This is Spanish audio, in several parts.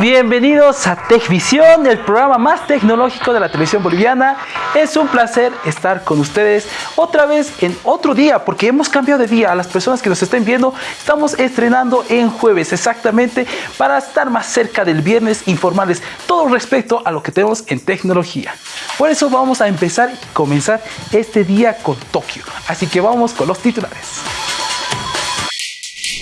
Bienvenidos a TechVisión, el programa más tecnológico de la televisión boliviana. Es un placer estar con ustedes otra vez en otro día, porque hemos cambiado de día. A las personas que nos estén viendo, estamos estrenando en jueves exactamente para estar más cerca del viernes, informarles todo respecto a lo que tenemos en tecnología. Por eso vamos a empezar y comenzar este día con Tokio. Así que vamos con los titulares.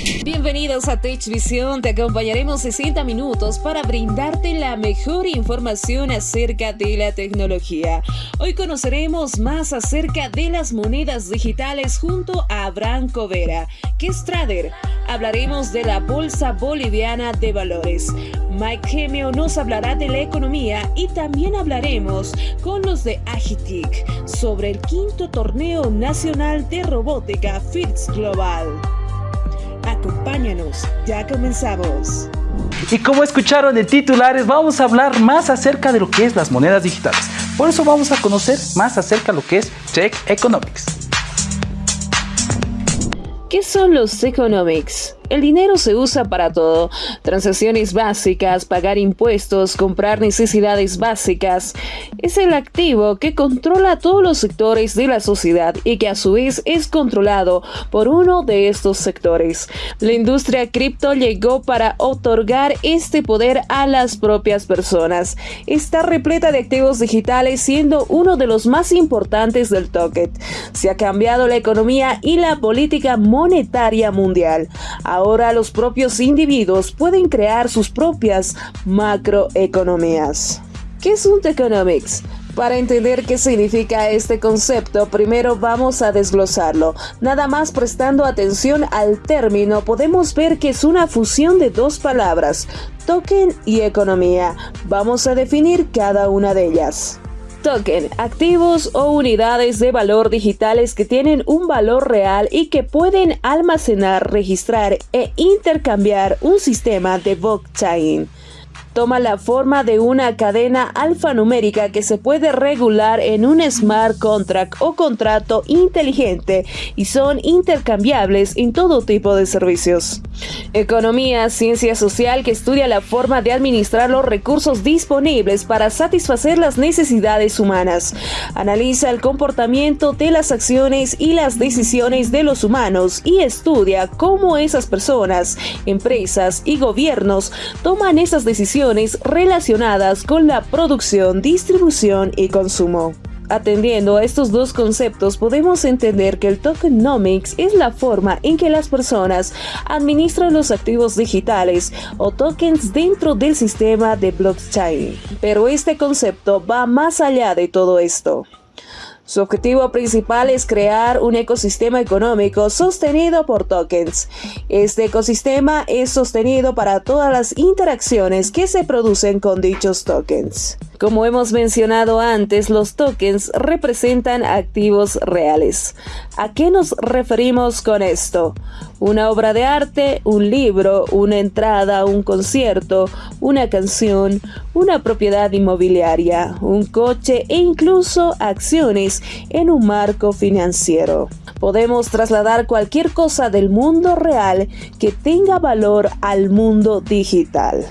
Bienvenidos a TechVision, te acompañaremos 60 minutos para brindarte la mejor información acerca de la tecnología. Hoy conoceremos más acerca de las monedas digitales junto a Abraham Covera, que es trader. Hablaremos de la Bolsa Boliviana de Valores. Mike Gemio nos hablará de la economía y también hablaremos con los de Agitic sobre el quinto torneo nacional de robótica FITS Global. Acompáñanos, ya comenzamos. Y como escucharon en titulares, vamos a hablar más acerca de lo que es las monedas digitales. Por eso vamos a conocer más acerca de lo que es Tech Economics. ¿Qué son los economics? El dinero se usa para todo. Transacciones básicas, pagar impuestos, comprar necesidades básicas. Es el activo que controla todos los sectores de la sociedad y que a su vez es controlado por uno de estos sectores. La industria cripto llegó para otorgar este poder a las propias personas. Está repleta de activos digitales siendo uno de los más importantes del token. Se ha cambiado la economía y la política monetaria mundial. Ahora los propios individuos pueden crear sus propias macroeconomías. ¿Qué es un Techonomics? Para entender qué significa este concepto, primero vamos a desglosarlo. Nada más prestando atención al término, podemos ver que es una fusión de dos palabras, token y economía. Vamos a definir cada una de ellas. Token, activos o unidades de valor digitales que tienen un valor real y que pueden almacenar, registrar e intercambiar un sistema de blockchain toma la forma de una cadena alfanumérica que se puede regular en un smart contract o contrato inteligente y son intercambiables en todo tipo de servicios. Economía, ciencia social que estudia la forma de administrar los recursos disponibles para satisfacer las necesidades humanas. Analiza el comportamiento de las acciones y las decisiones de los humanos y estudia cómo esas personas, empresas y gobiernos toman esas decisiones relacionadas con la producción, distribución y consumo. Atendiendo a estos dos conceptos, podemos entender que el tokenomics es la forma en que las personas administran los activos digitales o tokens dentro del sistema de blockchain. Pero este concepto va más allá de todo esto. Su objetivo principal es crear un ecosistema económico sostenido por tokens. Este ecosistema es sostenido para todas las interacciones que se producen con dichos tokens. Como hemos mencionado antes, los tokens representan activos reales. ¿A qué nos referimos con esto? Una obra de arte, un libro, una entrada un concierto, una canción, una propiedad inmobiliaria, un coche e incluso acciones en un marco financiero. Podemos trasladar cualquier cosa del mundo real que tenga valor al mundo digital.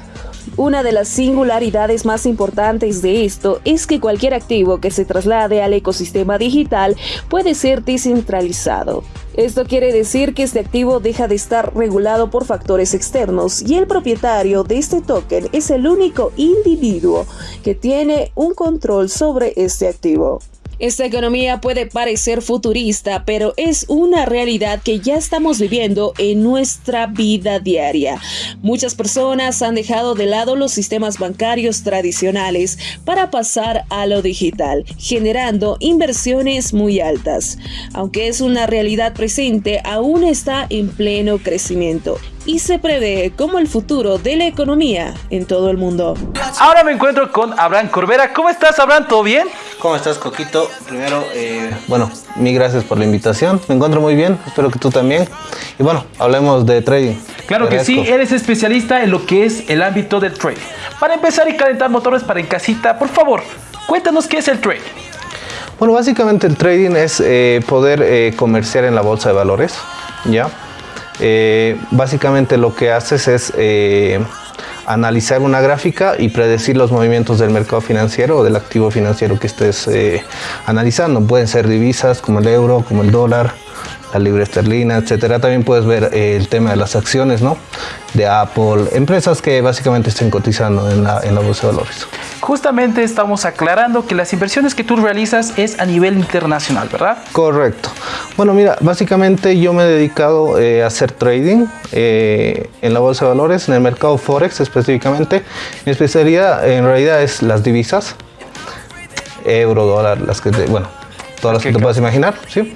Una de las singularidades más importantes de esto es que cualquier activo que se traslade al ecosistema digital puede ser descentralizado. Esto quiere decir que este activo deja de estar regulado por factores externos y el propietario de este token es el único individuo que tiene un control sobre este activo. Esta economía puede parecer futurista, pero es una realidad que ya estamos viviendo en nuestra vida diaria. Muchas personas han dejado de lado los sistemas bancarios tradicionales para pasar a lo digital, generando inversiones muy altas. Aunque es una realidad presente, aún está en pleno crecimiento y se prevé como el futuro de la economía en todo el mundo. Ahora me encuentro con Abraham Corbera. ¿Cómo estás, Abraham? ¿Todo bien? ¿Cómo estás, Coquito? Primero, eh, bueno, mil gracias por la invitación. Me encuentro muy bien, espero que tú también. Y bueno, hablemos de trading. Claro que sí, eres especialista en lo que es el ámbito del trading. Para empezar y calentar motores para en casita, por favor, cuéntanos qué es el trading. Bueno, básicamente el trading es eh, poder eh, comerciar en la bolsa de valores, ¿ya? Básicamente lo que haces es analizar una gráfica y predecir los movimientos del mercado financiero o del activo financiero que estés eh, analizando. Pueden ser divisas como el euro, como el dólar, la libra esterlina, etcétera. También puedes ver eh, el tema de las acciones, ¿no? De Apple, empresas que básicamente estén cotizando en la, en la bolsa de valores. Justamente estamos aclarando que las inversiones que tú realizas es a nivel internacional, ¿verdad? Correcto. Bueno, mira, básicamente yo me he dedicado eh, a hacer trading eh, en la bolsa de valores, en el mercado Forex específicamente. Mi especialidad en realidad es las divisas, euro, dólar, las que te, bueno, todas las que te puedas imaginar, ¿sí?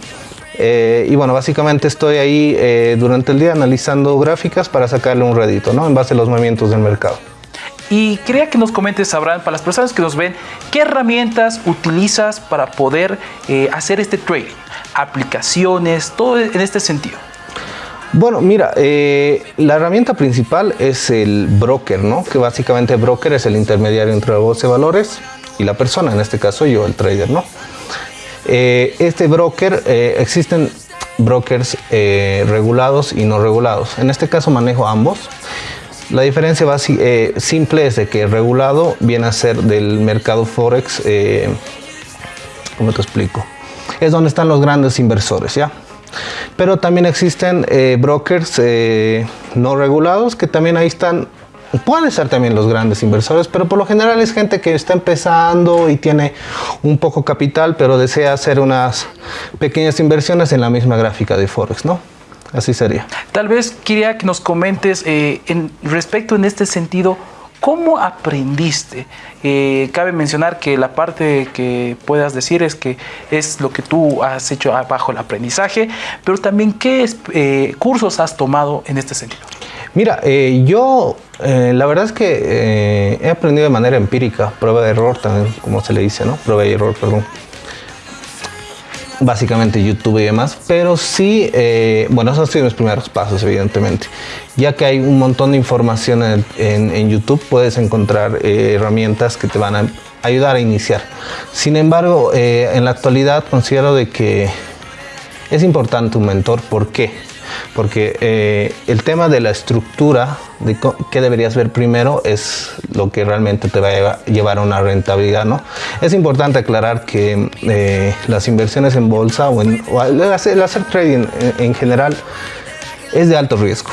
Eh, y bueno, básicamente estoy ahí eh, durante el día analizando gráficas para sacarle un rédito, ¿no? En base a los movimientos del mercado. Y quería que nos comentes, Abraham, para las personas que nos ven, ¿qué herramientas utilizas para poder eh, hacer este trading? Aplicaciones, todo en este sentido. Bueno, mira, la herramienta principal es el broker, ¿no? Que básicamente el broker es el intermediario entre la bolsa de valores y la persona, en este caso yo, el trader, ¿no? Eh, este broker, eh, existen brokers eh, regulados y no regulados. En este caso manejo ambos. La diferencia simple es de que regulado viene a ser del mercado Forex, ¿cómo te explico? Es donde están los grandes inversores, ¿ya? Pero también existen brokers no regulados que también ahí están Pueden ser también los grandes inversores, pero por lo general es gente que está empezando y tiene un poco capital, pero desea hacer unas pequeñas inversiones en la misma gráfica de Forex, ¿no? Así sería. Tal vez quería que nos comentes eh, en, respecto en este sentido, ¿cómo aprendiste? Eh, cabe mencionar que la parte que puedas decir es que es lo que tú has hecho bajo el aprendizaje, pero también qué eh, cursos has tomado en este sentido. Mira, eh, yo eh, la verdad es que eh, he aprendido de manera empírica, prueba de error también, como se le dice, ¿no? Prueba de error, perdón. Básicamente YouTube y demás, pero sí, bueno, esos han sido mis primeros pasos, evidentemente. Ya que hay un montón de información en, en YouTube, puedes encontrar herramientas que te van a ayudar a iniciar. Sin embargo, en la actualidad considero de que es importante un mentor. ¿Por qué? Porque eh, el tema de la estructura, de qué deberías ver primero, es lo que realmente te va a llevar a una rentabilidad. ¿no? Es importante aclarar que eh, las inversiones en bolsa o, en, el, hacer, trading en, general es de alto riesgo.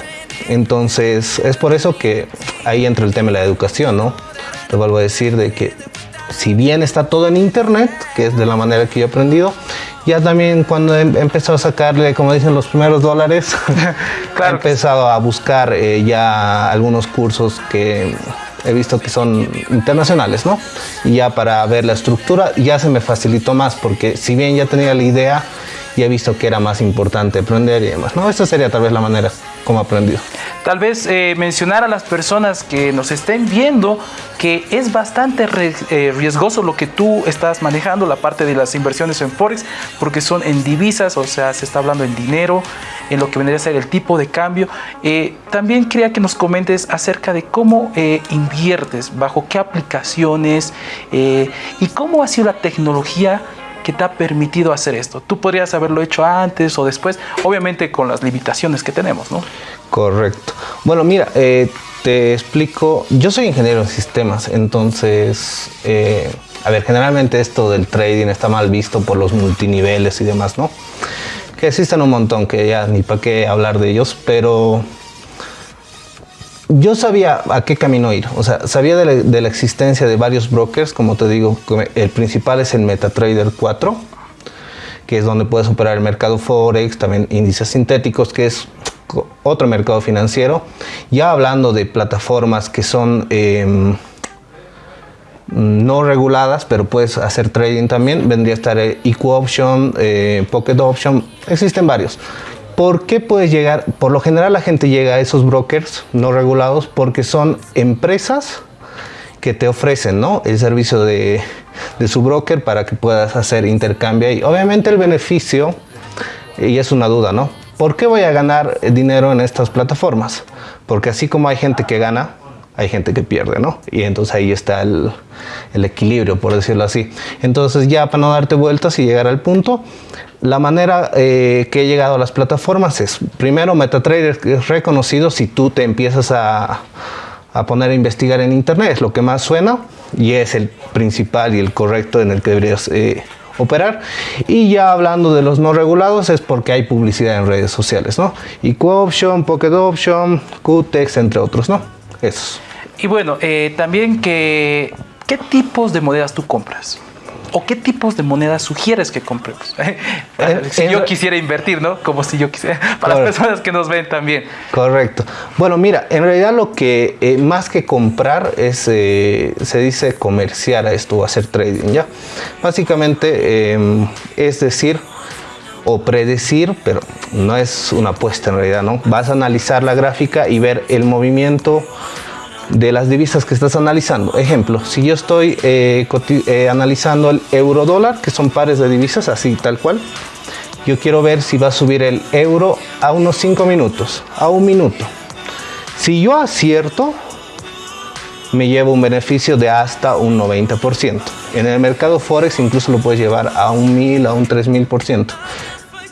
Entonces, es por eso que ahí entra el tema de la educación, ¿no? Te vuelvo a decir de que si bien está todo en internet, que es de la manera que yo he aprendido, ya también cuando he empezado a sacarle, como dicen, los primeros dólares, he empezado a buscar eh, ya algunos cursos que he visto que son internacionales, ¿no? Y ya para ver la estructura ya se me facilitó más, porque si bien ya tenía la idea, ya he visto que era más importante aprender y demás, ¿no? Esta sería tal vez la manera como aprendido. Tal vez eh, mencionar a las personas que nos estén viendo que es bastante eh, riesgoso lo que tú estás manejando, la parte de las inversiones en Forex, porque son en divisas, o sea, se está hablando en dinero, en lo que vendría a ser el tipo de cambio. Eh, también quería que nos comentes acerca de cómo inviertes, bajo qué aplicaciones y cómo ha sido la tecnología que te ha permitido hacer esto. Tú podrías haberlo hecho antes o después, obviamente con las limitaciones que tenemos, ¿no? Correcto. Bueno, mira, eh, te explico. Yo soy ingeniero en sistemas, entonces, eh, a ver, generalmente esto del trading está mal visto por los multiniveles y demás, ¿no? Que existen un montón, que ya ni para qué hablar de ellos, pero yo sabía a qué camino ir, o sea, sabía de la, existencia de varios brokers, como te digo, el principal es el MetaTrader 4, que es donde puedes operar el mercado Forex, también índices sintéticos, que es otro mercado financiero. Ya hablando de plataformas que son em, no reguladas, pero puedes hacer trading también, vendría a estar EQ Option, eh, Pocket Option, existen varios. ¿Por qué puedes llegar? Por lo general la gente llega a esos brokers no regulados porque son empresas que te ofrecen ¿no? el servicio de, su broker para que puedas hacer intercambio y obviamente el beneficio, y es una duda, ¿no? ¿Por qué voy a ganar dinero en estas plataformas? Porque así como hay gente que gana, hay gente que pierde, ¿no? Y entonces ahí está el, equilibrio, por decirlo así. Entonces ya para no darte vueltas y llegar al punto, la manera eh, que he llegado a las plataformas es, primero, MetaTrader es reconocido si tú te empiezas a, poner a investigar en internet, es lo que más suena y es el principal y el correcto en el que deberías eh, operar. Y ya hablando de los no regulados es porque hay publicidad en redes sociales, ¿no? Y Option, Pocket Option, Qtex, entre otros, ¿no? Esos. Y bueno, eh, también que, ¿qué tipos de monedas tú compras? ¿O qué tipos de monedas sugieres que compremos? si yo quisiera invertir, ¿no? Como si yo quisiera, para las personas que nos ven también. Correcto. Bueno, mira, en realidad lo que eh, más que comprar es, eh, se dice comerciar a esto o hacer trading, ¿ya? Básicamente em, es decir, o predecir, pero no es una apuesta en realidad, ¿no? Vas a analizar la gráfica y ver el movimiento de las divisas que estás analizando. Ejemplo, si yo estoy eh, eh, analizando el euro dólar, que son pares de divisas, así tal cual, yo quiero ver si va a subir el euro a unos 5 minutos, a un minuto. Si yo acierto, me llevo un beneficio de hasta un 90%. En el mercado Forex incluso lo puedes llevar a un 1000, a un 3000%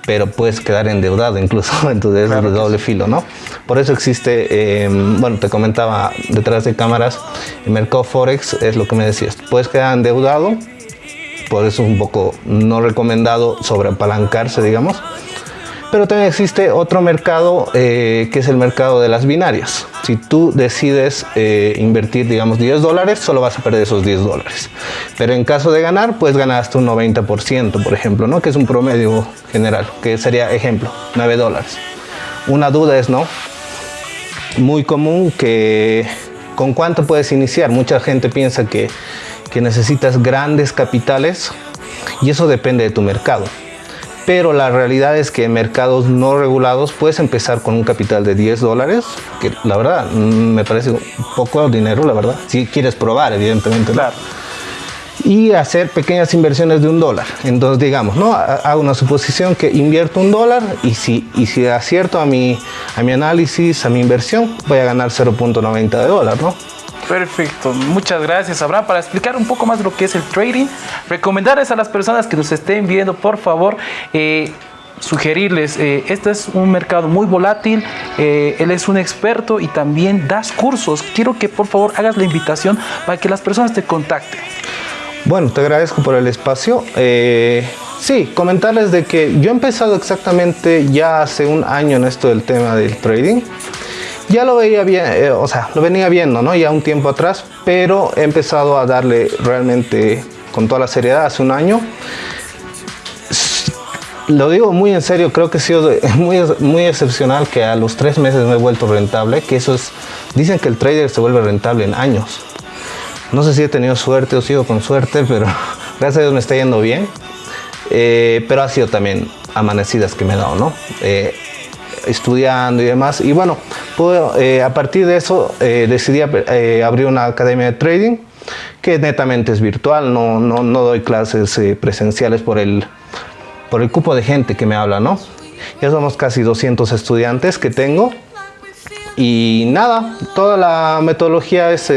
pero puedes quedar endeudado incluso, entonces es de doble filo, ¿no? Por eso existe, em, bueno, te comentaba detrás de cámaras, el mercado Forex es lo que me decías, puedes quedar endeudado, por eso es un poco no recomendado sobreapalancarse, digamos, pero también existe otro mercado eh, que es el mercado de las binarias. Si tú decides eh, invertir, digamos, 10 dólares, solo vas a perder esos 10 dólares. Pero en caso de ganar, puedes ganar hasta un 90%, por ejemplo, ¿no? que es un promedio general, que sería, ejemplo, 9 dólares. Una duda es, ¿no? Muy común que con cuánto puedes iniciar. Mucha gente piensa que, que necesitas grandes capitales y eso depende de tu mercado pero la realidad es que en mercados no regulados puedes empezar con un capital de 10 dólares, que la verdad mm, me parece poco dinero, la verdad, si quieres probar, evidentemente. Claro. Y hacer pequeñas inversiones de un dólar. Entonces, digamos, ¿no? hago una suposición que invierto un dólar y si, y si acierto a mi, a mi análisis, a mi inversión, voy a ganar 0.90 de dólar, ¿no? Perfecto, muchas gracias Abraham. Para explicar un poco más lo que es el trading, recomendarles a las personas que nos estén viendo, por favor, eh, sugerirles, eh, este es un mercado muy volátil, eh, él es un experto y también das cursos. Quiero que por favor hagas la invitación para que las personas te contacten. Bueno, te agradezco por el espacio. sí, comentarles de que yo he empezado exactamente ya hace un año en esto del tema del trading ya lo veía bien, eh, o sea, lo venía viendo, ¿no? Ya un tiempo atrás, pero he empezado a darle realmente con toda la seriedad hace un año. Lo digo muy en serio, creo que ha sido muy, muy excepcional que a los tres meses me he vuelto rentable, que eso es, dicen que el trader se vuelve rentable en años. No sé si he tenido suerte o sigo con suerte, pero gracias a Dios me está yendo bien. Eh, pero ha sido también amanecidas que me he dado, ¿no? Eh, estudiando y demás. Y bueno, eh, a partir de eso eh, decidí eh, abrir una academia de trading que netamente es virtual, no, no, no doy clases presenciales por el, por el cupo de gente que me habla, ¿no? Ya somos casi 200 estudiantes que tengo y nada, toda la metodología es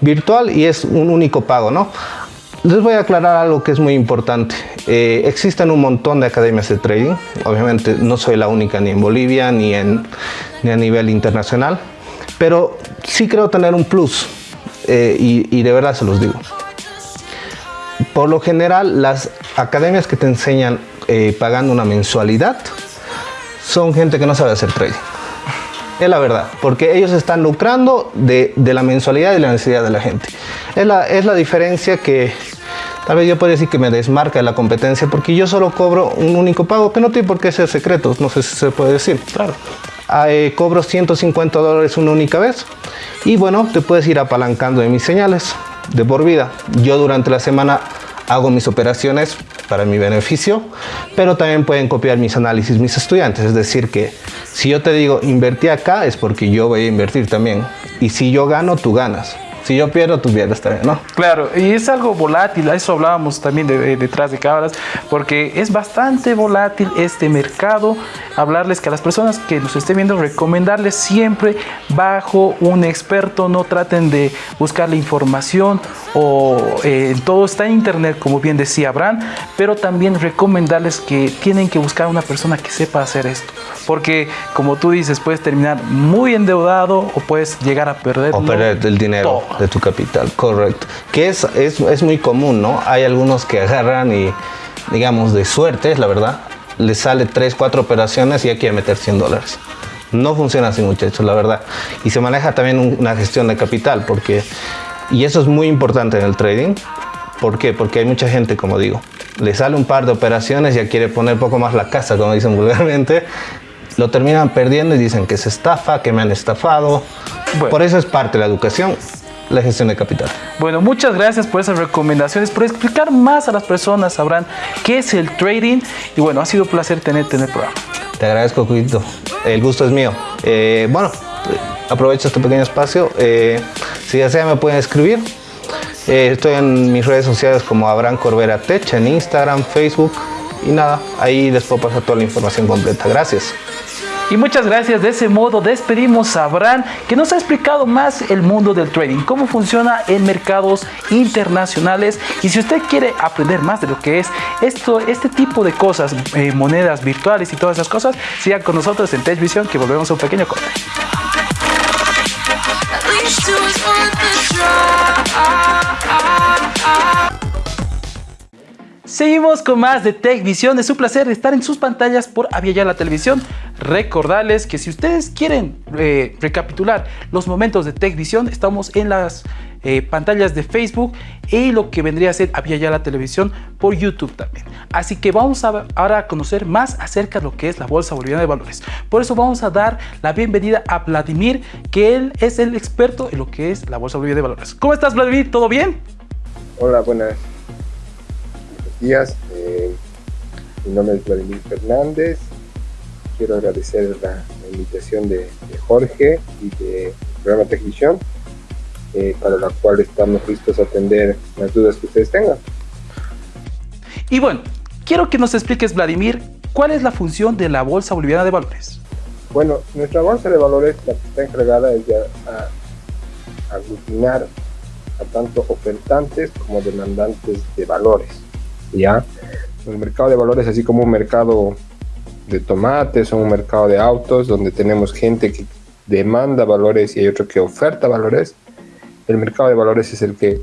virtual y es un único pago, ¿no? Les voy a aclarar algo que es muy importante. Existen un montón de academias de trading. Obviamente no soy la única ni en Bolivia ni, en, ni a nivel internacional. Pero sí creo tener un plus. Eh, y, de verdad se los digo. Por lo general, las academias que te enseñan eh, pagando una mensualidad son gente que no sabe hacer trading. Es la verdad, porque ellos están lucrando de, la mensualidad y la necesidad de la gente. Es la, es la diferencia que tal vez yo puedo decir que me desmarca de la competencia, porque yo solo cobro un único pago, que no tiene por qué ser secreto, no sé si se puede decir. Claro. Ah, eh, cobro 150 dólares una única vez y bueno, te puedes ir apalancando de mis señales de por vida. Yo durante la semana hago mis operaciones para mi beneficio, pero también pueden copiar mis análisis mis estudiantes. Es decir, que si yo te digo invertí acá es porque yo voy a invertir también. Y si yo gano, tú ganas si yo pierdo, tú pierdes también, ¿no? Claro, y es algo volátil, a eso hablábamos también de, detrás de cámaras, porque es bastante volátil este mercado. Hablarles que a las personas que nos estén viendo, recomendarles siempre bajo un experto, no traten de buscar la información o eh, todo está en internet, como bien decía Abraham, pero también recomendarles que tienen que buscar una persona que sepa hacer esto porque como tú dices, puedes terminar muy endeudado o puedes llegar a perder. O perder el dinero de tu capital, correcto. Que es, es, es muy común, ¿no? Hay algunos que agarran y, digamos, de suerte, es la verdad, les sale 3, 4 operaciones y ya quiere meter 100 dólares. No funciona así, muchachos, la verdad. Y se maneja también una gestión de capital, porque, y eso es muy importante en el trading. ¿Por qué? Porque hay mucha gente, como digo, le sale un par de operaciones, ya quiere poner poco más la casa, como dicen vulgarmente, lo terminan perdiendo y dicen que es estafa, que me han estafado. Por eso es parte de la educación, la gestión de capital. Bueno, muchas gracias por esas recomendaciones, por explicar más a las personas, sabrán qué es el trading. Y bueno, ha sido un placer tenerte en el programa. Te agradezco, Cuito. El gusto es mío. Eh, bueno, aprovecho este pequeño espacio. Eh, si desean me pueden escribir. Eh, estoy en mis redes sociales como Abraham Corbera Tech, en Instagram, Facebook y nada, ahí les puedo pasar toda la información completa. Gracias. Y muchas gracias. De ese modo despedimos a Abraham, que nos ha explicado más el mundo del trading, cómo funciona en mercados internacionales. Y si usted quiere aprender más de lo que es esto, este tipo de cosas, eh, monedas virtuales y todas esas cosas, sigan con nosotros en TechVision, que volvemos a un pequeño corte. Seguimos con más de Tech Visión. Es un placer estar en sus pantallas por Aviala la Televisión. Recordarles que si ustedes quieren eh, recapitular los momentos de Tech Visión, estamos en las eh, pantallas de Facebook y lo que vendría a ser Aviala la Televisión por YouTube también. Así que vamos a, ahora a conocer más acerca de lo que es la Bolsa Boliviana de Valores. Por eso vamos a dar la bienvenida a Vladimir, que él es el experto en lo que es la Bolsa Boliviana de Valores. ¿Cómo estás, Vladimir? ¿Todo bien? Hola, buenas días. Eh, mi nombre es Vladimir Fernández. Quiero agradecer la, invitación de, Jorge y del programa Tecvisión, eh, para la cual estamos listos a atender las dudas que ustedes tengan. Y bueno, quiero que nos expliques, Vladimir, cuál es la función de la Bolsa Boliviana de Valores. Bueno, nuestra Bolsa de Valores la que está encargada es de aglutinar a tanto ofertantes como demandantes de valores. ¿Ya? El mercado de valores, así como un mercado de tomates o un mercado de autos, donde tenemos gente que demanda valores y hay otro que oferta valores, el mercado de valores es el que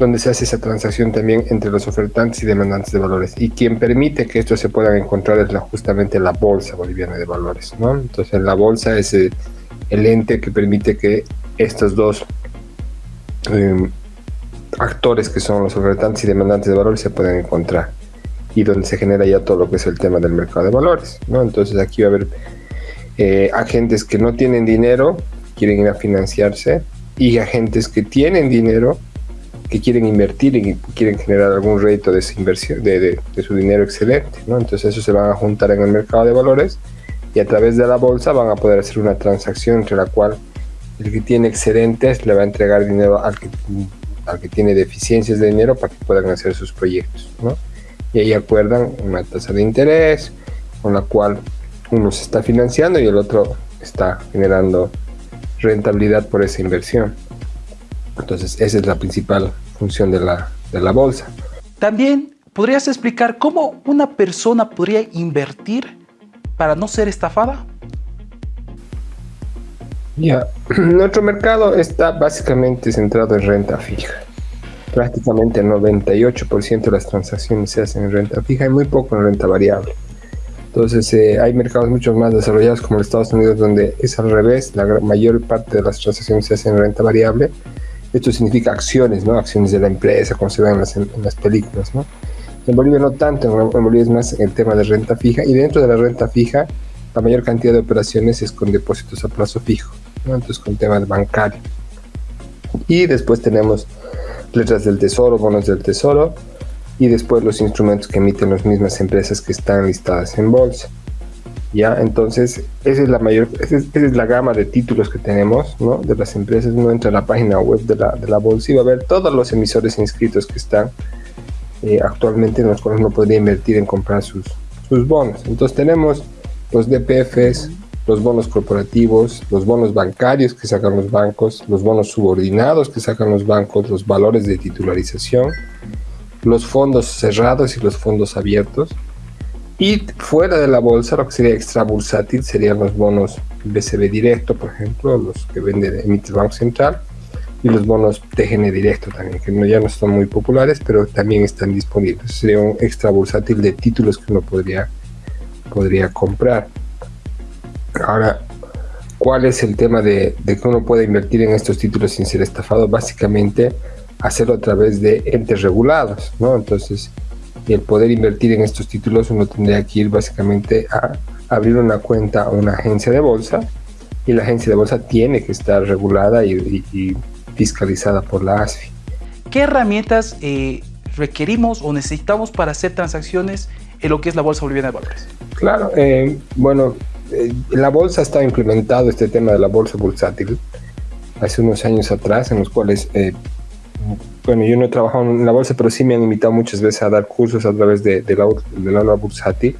donde se hace esa transacción también entre los ofertantes y demandantes de valores. Y quien permite que esto se puedan encontrar es la, justamente la Bolsa Boliviana de Valores. ¿no? Entonces la Bolsa es el, ente que permite que estos dos eh, actores que son los ofertantes y demandantes de valores se pueden encontrar y donde se genera ya todo lo que es el tema del mercado de valores. ¿no? Entonces aquí va a haber eh, agentes que no tienen dinero, quieren ir a financiarse, y agentes que tienen dinero, que quieren invertir y quieren generar algún rédito de, inversión, de, su dinero excelente. ¿no? Entonces eso se van a juntar en el mercado de valores y a través de la bolsa van a poder hacer una transacción entre la cual el que tiene excedentes le va a entregar dinero al que que tiene deficiencias de dinero para que puedan hacer sus proyectos. ¿no? Y ahí acuerdan una tasa de interés con la cual uno se está financiando y el otro está generando rentabilidad por esa inversión. Entonces esa es la principal función de la, de la bolsa. También podrías explicar cómo una persona podría invertir para no ser estafada. Ya, nuestro mercado está básicamente centrado en renta fija. Prácticamente el 98% de las transacciones se hacen en renta fija y muy poco en renta variable. Entonces eh, hay mercados mucho más desarrollados como los Estados Unidos donde es al revés, la mayor parte de las transacciones se hacen en renta variable. Esto significa acciones, ¿no? Acciones de la empresa, como se ven en las, películas, ¿no? En Bolivia no tanto, en Bolivia es más el tema de renta fija y dentro de la renta fija la mayor cantidad de operaciones es con depósitos a plazo fijo entonces con temas bancarios. Y después tenemos letras del tesoro, bonos del tesoro y después los instrumentos que emiten las mismas empresas que están listadas en bolsa. Ya, entonces esa es la mayor, esa es, la gama de títulos que tenemos, ¿no? De las empresas, uno entra a la página web de la, de la bolsa y va a ver todos los emisores inscritos que están eh, actualmente en los cuales uno podría invertir en comprar sus, sus bonos. Entonces tenemos los DPFs, los bonos corporativos, los bonos bancarios que sacan los bancos, los bonos subordinados que sacan los bancos, los valores de titularización, los fondos cerrados y los fondos abiertos, Y fuera de la bolsa, lo que sería extra bursátil serían los bonos BCB directo, por ejemplo, los que vende emite Banco Central, y los bonos TGN directo también, que no, ya no son muy populares, pero también están disponibles. Sería un extra bursátil de títulos que uno podría, podría comprar. Ahora, ¿cuál es el tema de, de que uno puede invertir en estos títulos sin ser estafado? Básicamente, hacerlo a través de entes regulados, ¿no? Entonces, el poder invertir en estos títulos uno tendría que ir básicamente a abrir una cuenta a una agencia de bolsa y la agencia de bolsa tiene que estar regulada y, fiscalizada por la ASFI. ¿Qué herramientas eh, requerimos o necesitamos para hacer transacciones en lo que es la Bolsa Boliviana de Valores? Claro, eh, bueno, eh, la bolsa está implementado este tema de la bolsa bursátil hace unos años atrás, en los cuales bueno, yo no he trabajado en la bolsa, pero sí me han invitado muchas veces a dar cursos a través de, la, de la bursátil.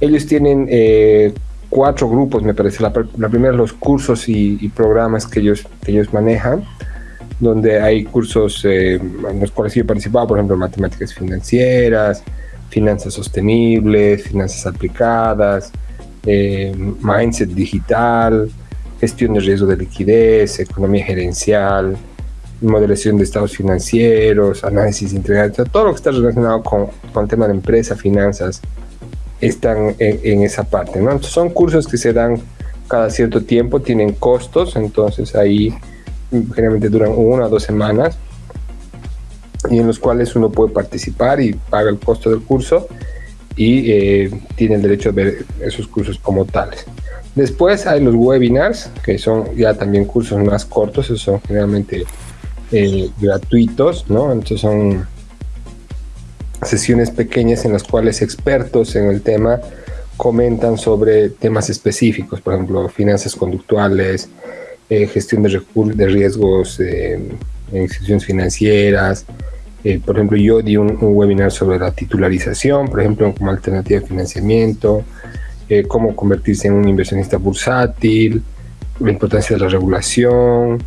Ellos tienen eh, cuatro grupos, me parece. La, primera, los cursos y, programas que ellos, que ellos manejan, donde hay cursos eh, en los cuales yo he participado, por ejemplo, matemáticas financieras, finanzas sostenibles, finanzas aplicadas, eh, mindset digital, gestión de riesgo de liquidez, economía gerencial, modelación de estados financieros, análisis integral, todo lo que está relacionado con, con el tema de empresa, finanzas, están en, esa parte. ¿no? son cursos que se dan cada cierto tiempo, tienen costos, entonces ahí generalmente duran una o dos semanas y en los cuales uno puede participar y paga el costo del curso y eh, tiene el derecho a ver esos cursos como tales. Después hay los webinars, que son ya también cursos más cortos, esos son generalmente eh, gratuitos, ¿no? Entonces son sesiones pequeñas en las cuales expertos en el tema comentan sobre temas específicos, por ejemplo, finanzas conductuales, eh, gestión de, de riesgos eh, en instituciones financieras. Por ejemplo, yo di un, webinar sobre la titularización, por ejemplo, como alternativa de financiamiento, cómo convertirse en un inversionista bursátil, la importancia de la regulación,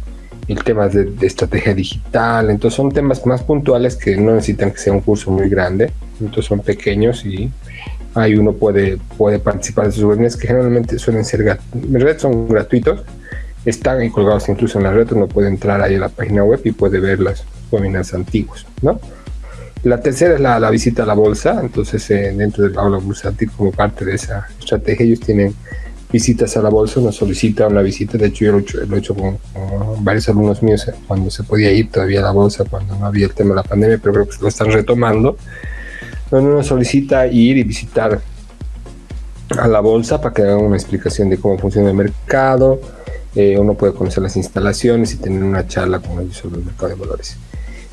el tema de, estrategia digital, entonces son temas más puntuales que no necesitan que sea un curso muy grande, entonces son pequeños y ahí uno puede, puede participar de esos webinars que generalmente suelen ser, en son gratuitos, están colgados incluso en la red, uno puede entrar ahí a la página web y puede ver los webinars antiguos, ¿no? La tercera es la, la visita a la bolsa, entonces eh, dentro del aula bursátil como parte de esa estrategia ellos tienen visitas a la bolsa, uno solicita una visita, de hecho yo lo he hecho, con, varios alumnos míos eh, cuando se podía ir todavía a la bolsa, cuando no había el tema de la pandemia, pero creo que lo están retomando, donde uno solicita ir y visitar a la bolsa para que hagan una explicación de cómo funciona el mercado, eh, uno puede conocer las instalaciones y tener una charla con ellos sobre el mercado de valores.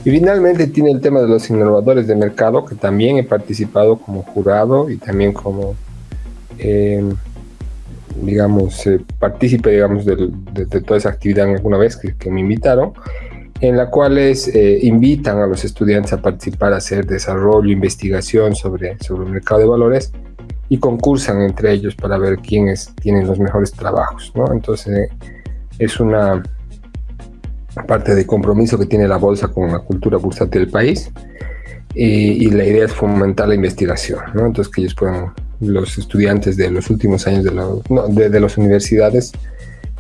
Y finalmente tiene el tema de los innovadores de mercado, que también he participado como jurado y también como... Eh, digamos, eh, partícipe, digamos, de, toda esa actividad alguna vez que, me invitaron, en la cual eh, invitan a los estudiantes a participar, a hacer desarrollo, investigación sobre, sobre el mercado de valores y concursan entre ellos para ver quiénes tienen los mejores trabajos, ¿no? Entonces, es una parte de compromiso que tiene la bolsa con la cultura bursátil del país y, y la idea es fomentar la investigación. Entonces, que ellos puedan los estudiantes de los últimos años de, de, las universidades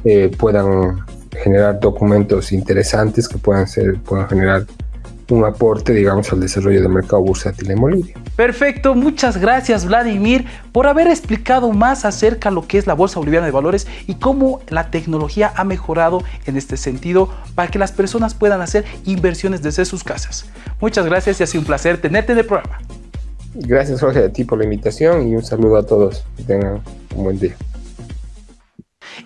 eh, puedan generar documentos interesantes que puedan, ser, puedan generar un aporte, digamos, al desarrollo del mercado bursátil en Bolivia. Perfecto, muchas gracias Vladimir por haber explicado más acerca de lo que es la Bolsa Boliviana de Valores y cómo la tecnología ha mejorado en este sentido para que las personas puedan hacer inversiones desde sus casas. Muchas gracias y ha sido un placer tenerte en el programa. Gracias Jorge a ti por la invitación y un saludo a todos. Que tengan un buen día.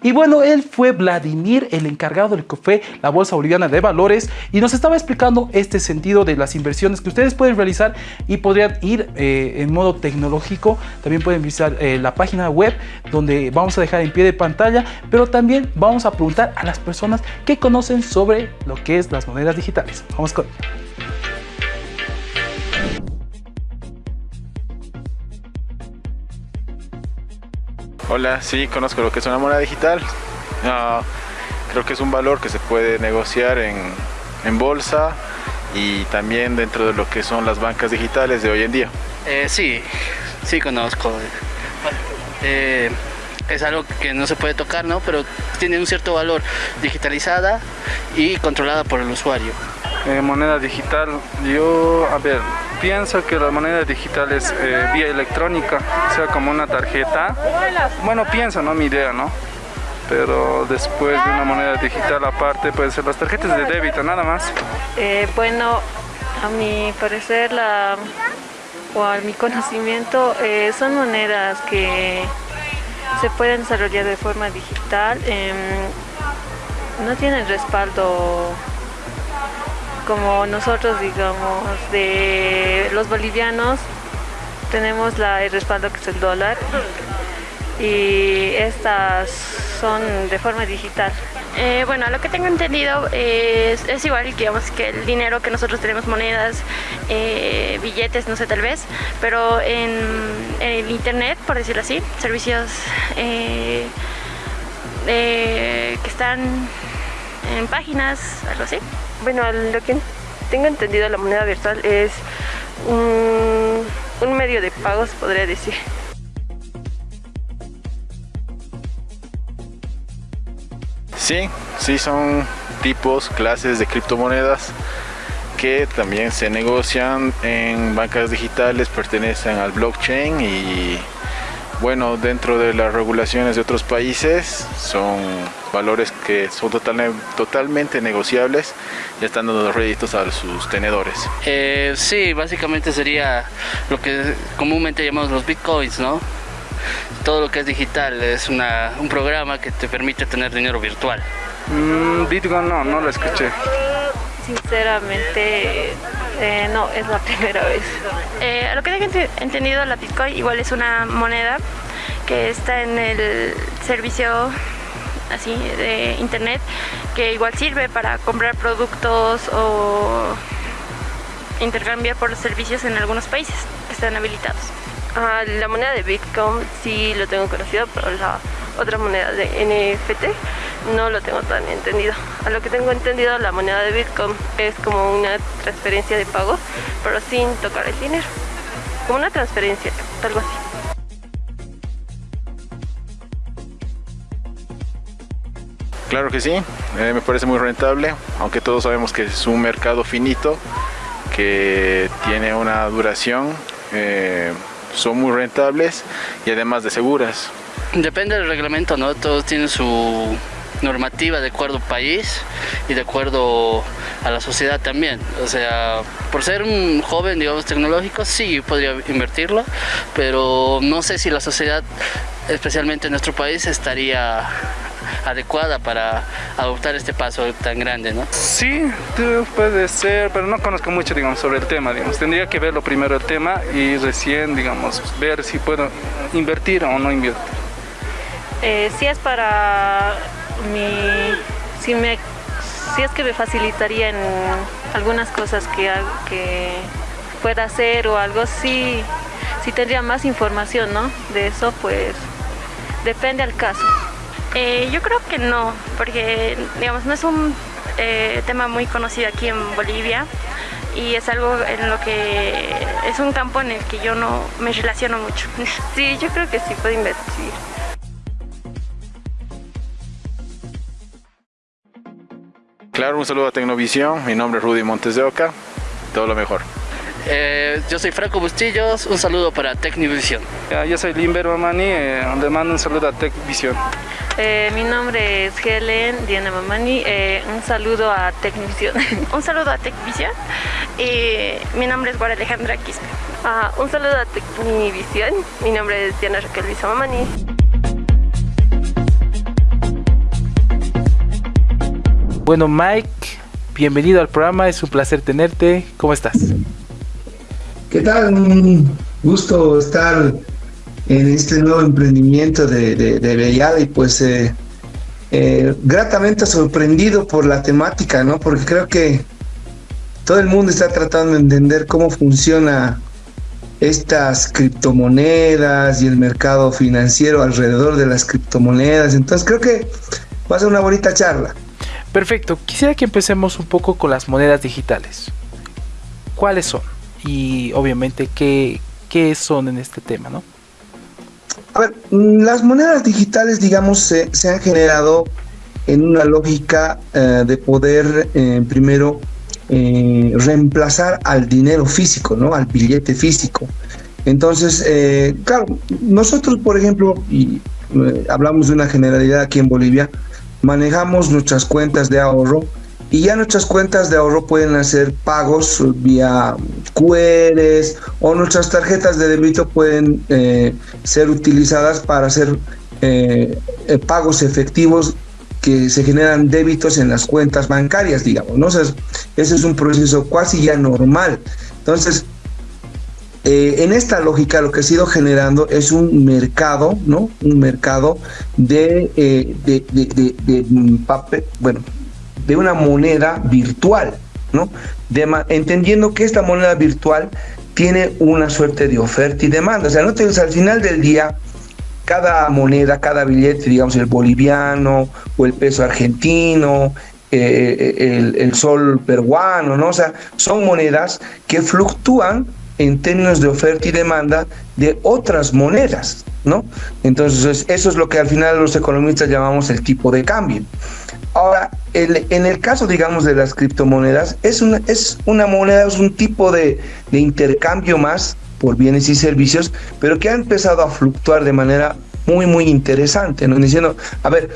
Y bueno, él fue Vladimir, el encargado del que fue la Bolsa Boliviana de Valores y nos estaba explicando este sentido de las inversiones que ustedes pueden realizar y podrían ir eh, en modo tecnológico. También pueden visitar eh, la página web donde vamos a dejar en pie de pantalla, pero también vamos a preguntar a las personas que conocen sobre lo que es las monedas digitales. Vamos con Hola, sí, conozco lo que es una moneda digital. Ah, creo que es un valor que se puede negociar en, bolsa y también dentro de lo que son las bancas digitales de hoy en día. Eh, sí, Sí, conozco. Eh, es algo que no se puede tocar, ¿no? Pero tiene un cierto valor digitalizada y controlada por el usuario. Eh, moneda digital, yo, a ver, pienso que la moneda digital es eh, vía electrónica, sea, como una tarjeta. Bueno, pienso, ¿no? Mi idea, ¿no? Pero después de una moneda digital aparte, pueden ser las tarjetas de débito, nada más. Eh, bueno, a mi parecer, la, o a mi conocimiento, son monedas que se pueden desarrollar de forma digital. Em, no tienen respaldo como nosotros, digamos, de los bolivianos, tenemos la, el respaldo que es el dólar y estas son de forma digital. Eh, bueno, lo que tengo entendido es, es, igual digamos, que el dinero que nosotros tenemos, monedas, eh, billetes, no sé, tal vez, pero en, el internet, por decirlo así, servicios eh, que están en páginas, algo así. Bueno, lo que tengo entendido la moneda virtual es un, un medio de pagos, podría decir. Sí, sí son tipos, clases de criptomonedas que también se negocian en bancas digitales, pertenecen al blockchain y bueno, dentro de las regulaciones de otros países son valores que son totalmente negociables y están dando réditos a sus tenedores. Eh, sí, básicamente sería lo que comúnmente llamamos los bitcoins, ¿no? Todo lo que es digital es una, un programa que te permite tener dinero virtual. Mm, Bitcoin no, no lo escuché. Sinceramente, eh, no, es la primera vez. Eh, a lo que tengo entendido, la Bitcoin igual es una moneda que está en el servicio así de internet que igual sirve para comprar productos o intercambiar por los servicios en algunos países que están habilitados. Ah, la moneda de Bitcoin sí lo tengo conocido, pero la otra moneda de NFT no lo tengo tan entendido. A lo que tengo entendido, la moneda de Bitcoin es como una transferencia de pago, pero sin tocar el dinero. Como una transferencia, algo así. Claro que sí, eh, me parece muy rentable, aunque todos sabemos que es un mercado finito, que tiene una duración, eh, son muy rentables y además de seguras. Depende del reglamento, ¿no? Todos tienen su normativa de acuerdo al país y de acuerdo a la sociedad también. O sea, por ser un joven, digamos, tecnológico, sí podría invertirlo, pero no sé si la sociedad, especialmente en nuestro país, estaría adecuada para adoptar este paso tan grande, ¿no? Sí, puede ser, pero no conozco mucho, digamos, sobre el tema, digamos. Tendría que verlo primero el tema y recién, digamos, ver si puedo invertir o no invertir. Eh, si es para mi... Si, me, si es que me facilitaría en algunas cosas que, que pueda hacer o algo, sí, si tendría más información, ¿no? De eso, pues depende al caso. Eh, yo creo que no, porque digamos no es un eh, tema muy conocido aquí en Bolivia y es algo en lo que es un campo en el que yo no me relaciono mucho. Sí, yo creo que sí puedo invertir. Claro, un saludo a Tecnovisión, mi nombre es Rudy Montes de Oca, todo lo mejor. Eh, yo soy Franco Bustillos, un saludo para Tecnivisión. yo soy Limber Mamani, eh, le mando un saludo a Tecvisión. Eh, mi nombre es Helen Diana Mamani, eh, un saludo a Tecvisión. un saludo a Tecvisión. Y mi nombre es Guara Alejandra Quispe. Ah, un saludo a Tecnivisión, mi nombre es Diana Raquel Luisa Mamani. Bueno, Mike, bienvenido al programa, es un placer tenerte. ¿Cómo estás? ¿Qué tal? Un gusto estar en este nuevo emprendimiento de, de, y pues eh, eh, gratamente sorprendido por la temática, ¿no? Porque creo que todo el mundo está tratando de entender cómo funciona estas criptomonedas y el mercado financiero alrededor de las criptomonedas. Entonces creo que va a ser una bonita charla. Perfecto. Quisiera que empecemos un poco con las monedas digitales. ¿Cuáles son? y obviamente qué, qué son en este tema, ¿no? A ver, mm, las monedas digitales, digamos, se, han generado en una lógica eh, de poder, eh, primero, eh, reemplazar al dinero físico, ¿no? Al billete físico. Entonces, claro, nosotros, por ejemplo, y hablamos de una generalidad aquí en Bolivia, manejamos nuestras cuentas de ahorro y ya nuestras cuentas de ahorro pueden hacer pagos vía QRs o nuestras tarjetas de débito pueden eh, ser utilizadas para hacer eh, eh, pagos efectivos que se generan débitos en las cuentas bancarias, digamos, ¿no? ese es un proceso casi ya normal. Entonces, en esta lógica lo que ha sido generando es un mercado, ¿no? Un mercado de, de, de, de mm, papel, bueno, de una moneda virtual, ¿no? entendiendo que esta moneda virtual tiene una suerte de oferta y demanda. O sea, no te, al final del día, cada moneda, cada billete, digamos el boliviano o el peso argentino, eh, el, sol peruano, ¿no? O sea, son monedas que fluctúan en términos de oferta y demanda de otras monedas, ¿no? Entonces, eso es lo que al final los economistas llamamos el tipo de cambio. Ahora, en el caso, digamos, de las criptomonedas, es una, es una moneda, es un tipo de, de intercambio más por bienes y servicios, pero que ha empezado a fluctuar de manera muy, muy interesante, ¿no? Diciendo, a ver,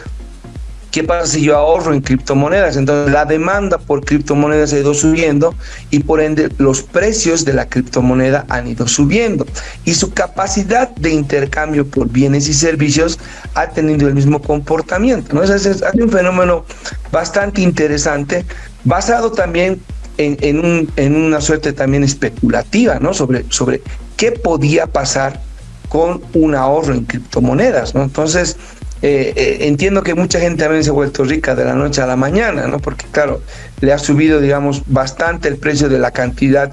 ¿Qué pasa si yo ahorro en criptomonedas? Entonces la demanda por criptomonedas ha ido subiendo y por ende los precios de la criptomoneda han ido subiendo y su capacidad de intercambio por bienes y servicios ha tenido el mismo comportamiento. ¿no? Es, es, un fenómeno bastante interesante basado también en, en una suerte también especulativa ¿no? sobre, sobre qué podía pasar con un ahorro en criptomonedas. ¿no? Entonces, eh, eh, entiendo que mucha gente también se ha vuelto rica de la noche a la mañana, ¿no? Porque claro, le ha subido, digamos, bastante el precio de la cantidad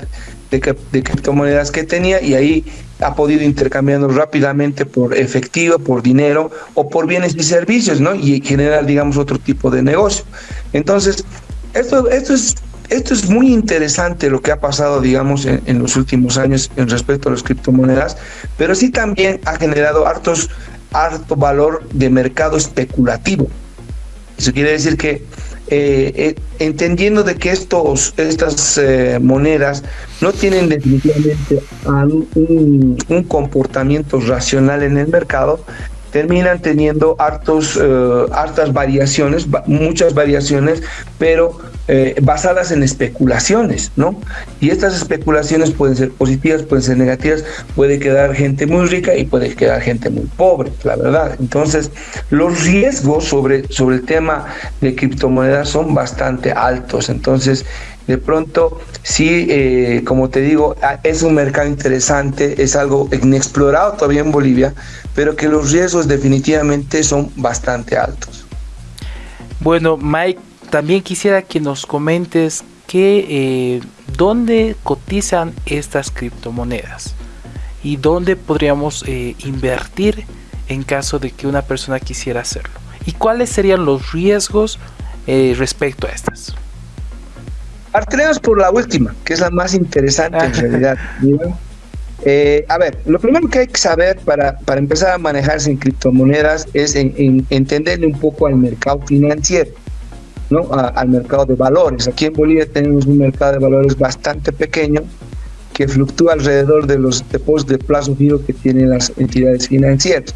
de, criptomonedas que tenía y ahí ha podido intercambiarlo rápidamente por efectivo, por dinero o por bienes y servicios, ¿no? Y generar, digamos, otro tipo de negocio. Entonces, esto, esto es esto es muy interesante lo que ha pasado, digamos, en, en, los últimos años en respecto a las criptomonedas, pero sí también ha generado hartos alto valor de mercado especulativo. Eso quiere decir que eh, eh, entendiendo de que estos, estas eh, monedas no tienen definitivamente un, comportamiento racional en el mercado, terminan teniendo hartos, eh, hartas variaciones, muchas variaciones, pero eh, basadas en especulaciones, ¿no? Y estas especulaciones pueden ser positivas, pueden ser negativas, puede quedar gente muy rica y puede quedar gente muy pobre, la verdad. Entonces, los riesgos sobre, sobre el tema de criptomonedas son bastante altos. Entonces, de pronto, sí, eh, como te digo, es un mercado interesante, es algo inexplorado todavía en Bolivia, pero que los riesgos definitivamente son bastante altos. Bueno, Mike, también quisiera que nos comentes que, eh, dónde cotizan estas criptomonedas y dónde podríamos eh, invertir en caso de que una persona quisiera hacerlo. ¿Y cuáles serían los riesgos respecto a estas? Partiremos por la última, que es la más interesante en realidad. Eh, a ver, lo primero que hay que saber para, para empezar a manejarse en criptomonedas es en, entenderle un poco al mercado financiero, ¿no? al mercado de valores. Aquí en Bolivia tenemos un mercado de valores bastante pequeño que fluctúa alrededor de los depósitos de plazo fijo que tienen las entidades financieras.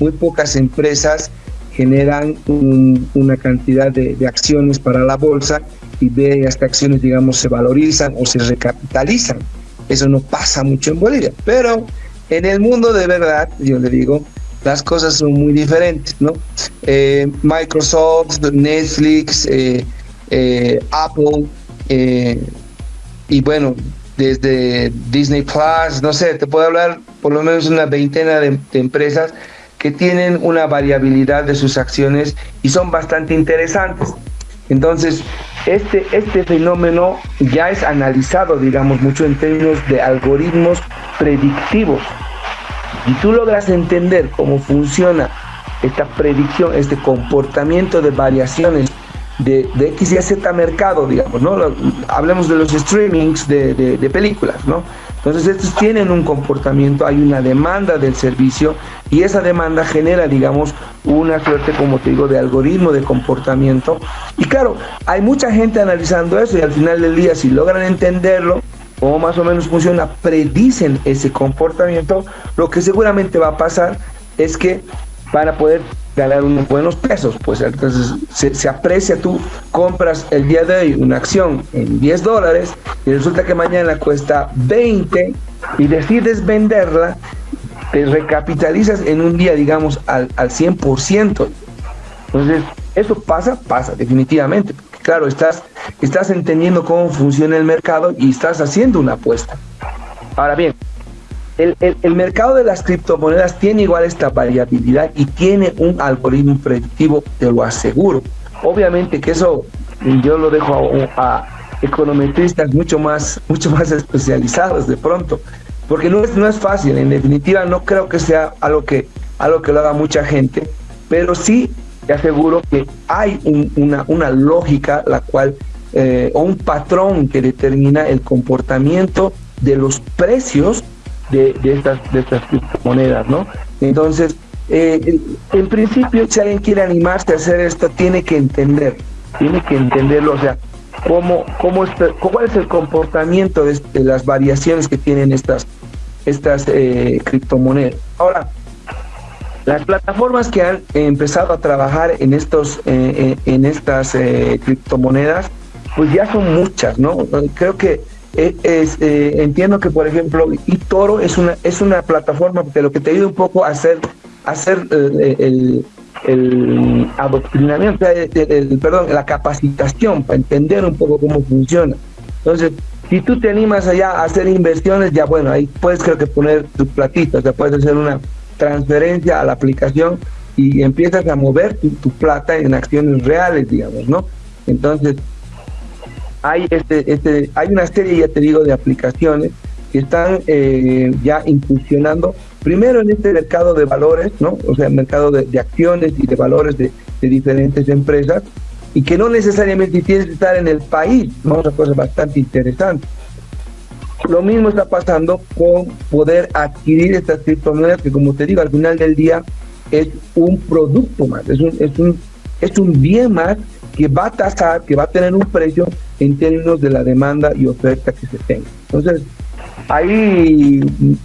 Muy pocas empresas generan una cantidad de, de, acciones para la bolsa de estas acciones, digamos, se valorizan o se recapitalizan. Eso no pasa mucho en Bolivia, pero en el mundo de verdad, yo le digo, las cosas son muy diferentes, ¿no? Eh, Microsoft, Netflix, eh, eh, Apple, y bueno, desde Disney Plus, no sé, te puedo hablar por lo menos una veintena de empresas que tienen una variabilidad de sus acciones y son bastante interesantes. Entonces, este, este fenómeno ya es analizado, digamos, mucho en términos de algoritmos predictivos. Y tú logras entender cómo funciona esta predicción, este comportamiento de variaciones de, de X y Z mercado, digamos, ¿no? Hablemos de los streamings de, de, películas, ¿no? Entonces estos tienen un comportamiento, hay una demanda del servicio y esa demanda genera, digamos, una suerte, como te digo, de algoritmo de comportamiento. Y claro, hay mucha gente analizando eso y al final del día, si logran entenderlo, cómo más o menos funciona, predicen ese comportamiento, lo que seguramente va a pasar es que van a poder ganar unos buenos pesos. Pues entonces se, aprecia, tú compras el día de hoy una acción en 10 dólares y resulta que mañana cuesta 20 y decides venderla, te recapitalizas en un día, digamos, al, al 100%. Entonces, eso pasa, pasa, definitivamente. claro, estás, estás entendiendo cómo funciona el mercado y estás haciendo una apuesta. Ahora bien, el, mercado de las criptomonedas tiene igual esta variabilidad y tiene un algoritmo predictivo, te lo aseguro. Obviamente que eso yo lo dejo a, econometristas mucho más, mucho más especializados de pronto, porque no es, no es fácil, en definitiva no creo que sea algo que, algo que lo haga mucha gente, pero sí te aseguro que hay una, una lógica la cual, eh, o un patrón que determina el comportamiento de los precios de, estas, de estas criptomonedas, ¿no? Entonces, eh, en, principio, si alguien quiere animarse a hacer esto, tiene que entender, tiene que entenderlo, o sea, cómo, cómo cuál es el comportamiento de, las variaciones que tienen estas, estas eh, criptomonedas. Ahora, las plataformas que han empezado a trabajar en estos eh, en estas criptomonedas, pues ya son muchas, ¿no? Creo que eh, es, eh, entiendo que, por ejemplo, eToro es una, es una plataforma que lo que te ayuda un poco a hacer, hacer eh, el, el, adoctrinamiento, perdón, la capacitación para entender un poco cómo funciona. Entonces, si tú te animas allá a hacer inversiones, ya bueno, ahí puedes creo que poner tu platito, o sea, puedes hacer una transferencia a la aplicación y empiezas a mover tu plata en acciones reales, digamos, ¿no? Entonces, hay, este, este, hay una serie, ya te digo, de aplicaciones que están eh, ya incursionando primero en este mercado de valores, ¿no? O sea, mercado de, acciones y de valores de, diferentes empresas y que no necesariamente tienes que estar en el país, ¿no? Una cosa bastante interesante. Lo mismo está pasando con poder adquirir estas criptomonedas que, como te digo, al final del día es un producto más, es un, es un, es un bien más que va a tasar, que va a tener un precio en términos de la demanda y oferta que se tenga. Entonces, ahí,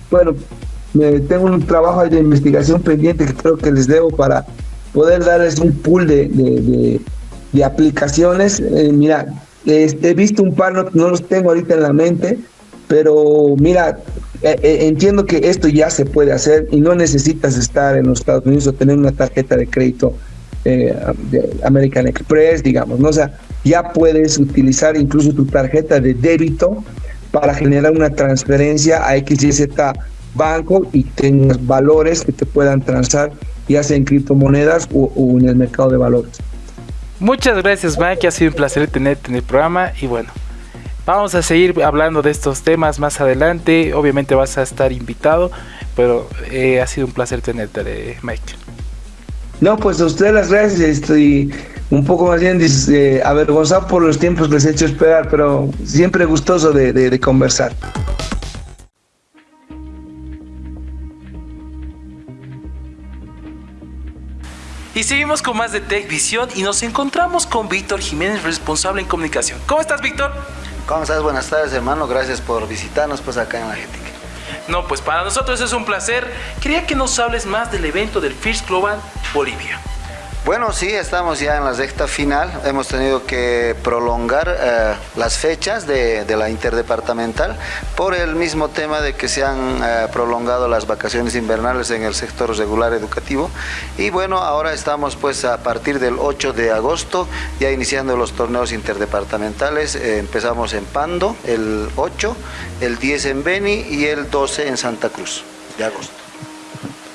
bueno, tengo un trabajo de investigación pendiente que creo que les debo para poder darles un pool de, de, aplicaciones. Eh, mira, he visto un par, no, los tengo ahorita en la mente, pero mira, eh, eh, entiendo que esto ya se puede hacer y no necesitas estar en los Estados Unidos o tener una tarjeta de crédito eh, American Express, digamos, ¿no? Sea, ya puedes utilizar incluso tu tarjeta de débito para generar una transferencia a XYZ banco y tengas valores que te puedan transar ya sea en criptomonedas o, en el mercado de valores. Muchas gracias Mike, ha sido un placer tenerte en el programa y bueno, vamos a seguir hablando de estos temas más adelante, obviamente vas a estar invitado, pero eh, ha sido un placer tenerte Mike. No, pues a ustedes las gracias. Estoy un poco más bien eh, avergonzado por los tiempos que les he hecho esperar, pero siempre gustoso de, conversar. Y seguimos con más de Tech Visión y nos encontramos con Víctor Jiménez, responsable en comunicación. ¿Cómo estás, Víctor? ¿Cómo estás? Buenas tardes, hermano. Gracias por visitarnos pues acá en la GTIC. No, pues para nosotros es un placer. Quería que nos hables más del evento del First Global Bolivia. Bueno, sí, estamos ya en la sexta final. Hemos tenido que prolongar eh, las fechas de, la interdepartamental por el mismo tema de que se han eh, prolongado las vacaciones invernales en el sector regular educativo. Y bueno, ahora estamos pues a partir del 8 de agosto ya iniciando los torneos interdepartamentales. Eh, empezamos en Pando el 8, el 10 en Beni y el 12 en Santa Cruz de agosto.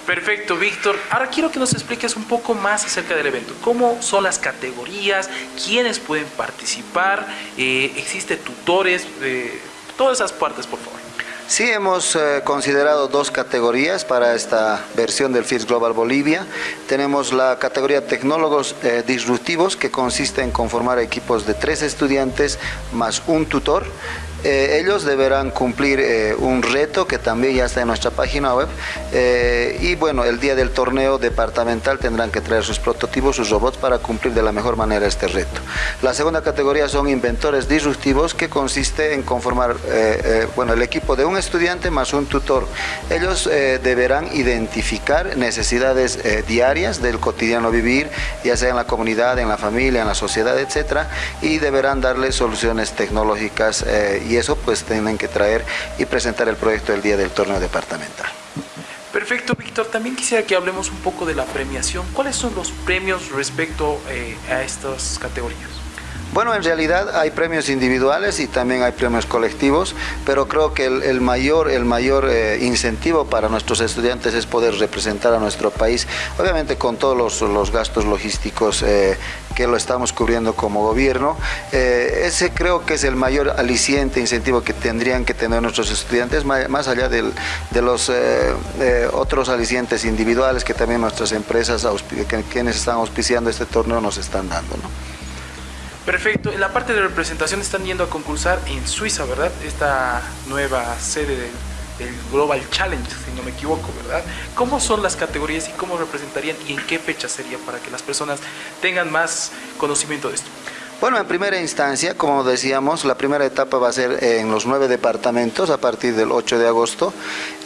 Perfecto, Víctor. Ahora quiero que nos expliques un poco más acerca del evento. ¿Cómo son las categorías? ¿Quiénes pueden participar? Eh, ¿Existe tutores? Eh, todas esas partes, por favor. Sí, hemos eh, considerado dos categorías para esta versión del FIRS Global Bolivia. Tenemos la categoría Tecnólogos Disruptivos, que consiste en conformar equipos de tres estudiantes más un tutor. Eh, ellos deberán cumplir eh, un reto que también ya está en nuestra página web eh, y bueno, el día del torneo departamental tendrán que traer sus prototipos, sus robots para cumplir de la mejor manera este reto. La segunda categoría son inventores disruptivos que consiste en conformar bueno, el equipo de un estudiante más un tutor. Ellos deberán identificar necesidades diarias del cotidiano vivir, ya sea en la comunidad, en la familia, en la sociedad, etcétera, y deberán darle soluciones tecnológicas y eso pues tienen que traer y presentar el proyecto el día del torneo departamental. Perfecto, Víctor. También quisiera que hablemos un poco de la premiación. ¿Cuáles son los premios respecto eh, a estas categorías? Bueno, en realidad hay premios individuales y también hay premios colectivos, pero creo que el, mayor, el mayor eh, incentivo para nuestros estudiantes es poder representar a nuestro país, obviamente con todos los, gastos logísticos eh, que lo estamos cubriendo como gobierno. Eh, ese creo que es el mayor aliciente, incentivo que tendrían que tener nuestros estudiantes, más, allá de los otros alicientes individuales que también nuestras empresas, quienes están auspiciando este torneo, nos están dando. Perfecto. En la parte de representación están yendo a concursar en Suiza, ¿verdad? Esta nueva sede del, Global Challenge, si no me equivoco, ¿verdad? ¿Cómo son las categorías y cómo representarían y en qué fecha sería para que las personas tengan más conocimiento de esto? Bueno, en primera instancia, como decíamos, la primera etapa va a ser en los nueve departamentos a partir del 8 de agosto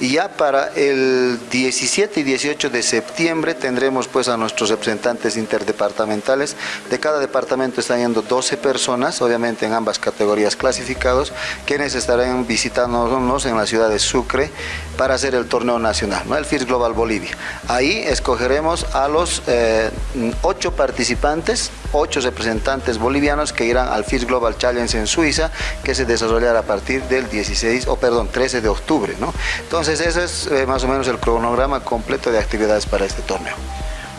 y ya para el 17 y 18 de septiembre tendremos pues a nuestros representantes interdepartamentales. De cada departamento están yendo 12 personas, obviamente en ambas categorías clasificados, quienes estarán visitándonos en la ciudad de Sucre para hacer el torneo nacional, el FIRS Global Bolivia. Ahí escogeremos a los eh, ocho participantes, ocho representantes bolivianos que irán al FIS Global Challenge en Suiza, que se desarrollará a partir del 16, o perdón, 13 de octubre. ¿no? Entonces ese es eh, más o menos el cronograma completo de actividades para este torneo.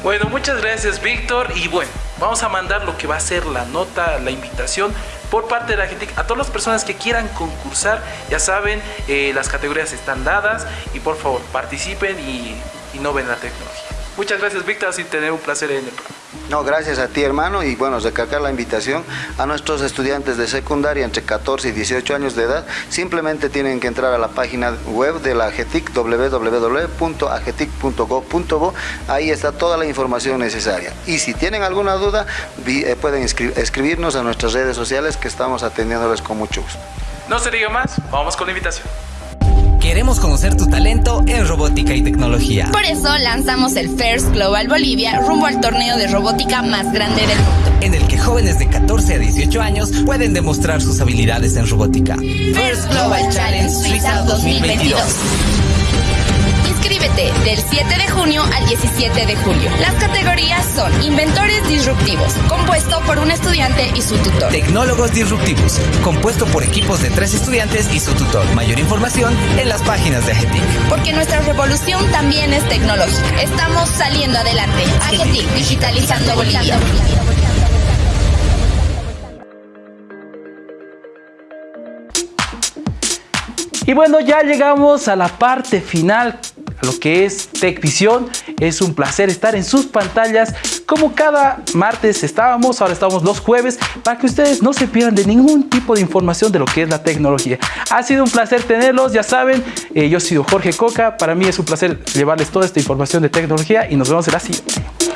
Bueno, muchas gracias Víctor y bueno, vamos a mandar lo que va a ser la nota, la invitación por parte de la gente, a todas las personas que quieran concursar, ya saben, eh, las categorías están dadas y por favor participen y, y no ven la tecnología. Muchas gracias Víctor, así tener un placer en el programa. No, gracias a ti hermano y bueno, recalcar la invitación a nuestros estudiantes de secundaria entre 14 y 18 años de edad, simplemente tienen que entrar a la página web de la AGETIC www.agetic.gov.bo, ahí está toda la información necesaria. Y si tienen alguna duda, eh, pueden escribirnos a nuestras redes sociales que estamos atendiéndoles con mucho gusto. No se diga más, vamos con la invitación. Queremos conocer tu talento en robótica y tecnología. Por eso lanzamos el First Global Bolivia rumbo al torneo de robótica más grande del mundo. En el que jóvenes de 14 a 18 años pueden demostrar sus habilidades en robótica. First Global Challenge Suiza 2022. Del 7 de junio al 17 de julio. Las categorías son Inventores Disruptivos, compuesto por un estudiante y su tutor. Tecnólogos Disruptivos, compuesto por equipos de tres estudiantes y su tutor. Mayor información en las páginas de AGETIC. Porque nuestra revolución también es tecnológica. Estamos saliendo adelante. AGETIC, digitalizando Bolivia. Y bueno, ya llegamos a la parte final lo que es TechVision. Es un placer estar en sus pantallas. Como cada martes estábamos, ahora estamos los jueves, para que ustedes no se pierdan de ningún tipo de información de lo que es la tecnología. Ha sido un placer tenerlos, ya saben, eh, yo soy Jorge Coca. Para mí es un placer llevarles toda esta información de tecnología y nos vemos en la siguiente.